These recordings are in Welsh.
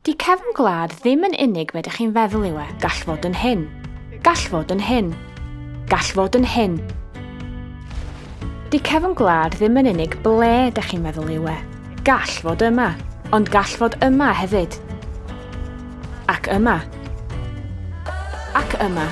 Di cefn gwlad ddim yn unig medych chi'n feddwl yw e. Gall fod yn hyn. Gall fod yn hyn. Gall fod yn hyn. Di cefn gwlad ddim yn unig ble ydych chi'n meddwl yw e. Gall fod yma, ond gall fod yma hefyd. Ac yma. Ac yma.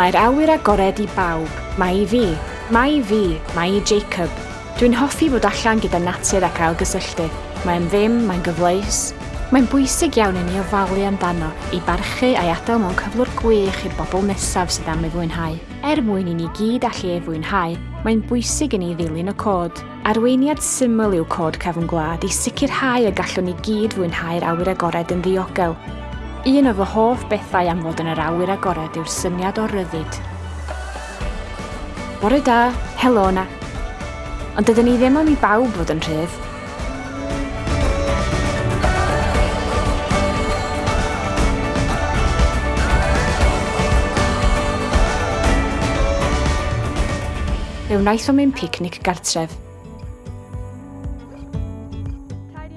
Mae'r awyr agored i bawb. Mae i fi. Mae i fi. Mae i Jacob. Dwi'n hoffi fod allan gyda natur ac ailgysylltu. Mae'n ddim, mae'n gyfleus, Mae'n bwysig iawn i ni ofalu amdano i barchu a'i adael mewn cyflwr gwych i'r bobl nesaf sydd am ei fwynhau. Er mwyn i ni gyd allu ei fwynhau, mae'n bwysig i ni ddilyn y cod. Arweiniad syml yw cod cefn gwlad i sicrhau y gallwn ni gyd fwynhau'r awyr agored yn ddiogel. Un o fy hoff bethau am fod yn yr awyr agored yw'r syniad o ryddid. Bore da, helo na. Ond dydyn ni ddim am i bawb fod yn rhydd, fe wnaeth o mewn picnic gartref.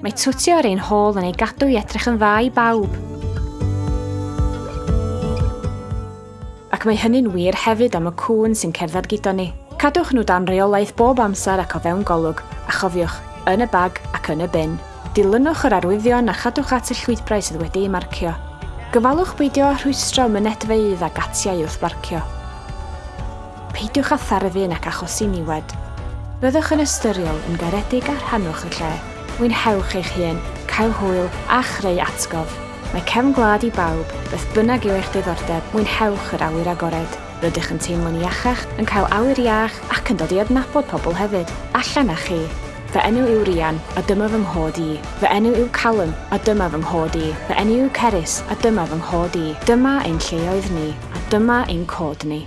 Mae twtio ar ein hôl yn ei gadw i edrych yn dda i bawb. Ac mae hynny'n wir hefyd am y cŵn sy'n cerdded gyda ni. Cadwch nhw dan reolaeth bob amser ac o fewn golwg, a chofiwch, yn y bag ac yn y bin. Dilynwch yr arwyddion a chadwch at y llwydbrau sydd wedi'i marcio. Gyfalwch beidio rhwystro mynedfeidd a gatiau wrth barcio peidiwch â therafu ac achosi niwed. Byddwch yn ystyriol yn garedig a rhannwch y lle. Mwynhewch eich hun, cael hwyl a chreu atgof. Mae cefn gwlad i bawb, beth bynnag yw eich diddordeb, mwynhewch yr awyr agored. Rydych yn teimlo'n iachach, yn cael awyr iach ac yn dod i adnabod pobl hefyd. Allan â chi. Fy enw yw Rian, a dyma fy nghod i. Fy enw yw Callum, a dyma fy nghod i. Fy enw yw Ceris, a dyma fy nghod i. Dyma ein lleoedd ni, a dyma ein cod ni.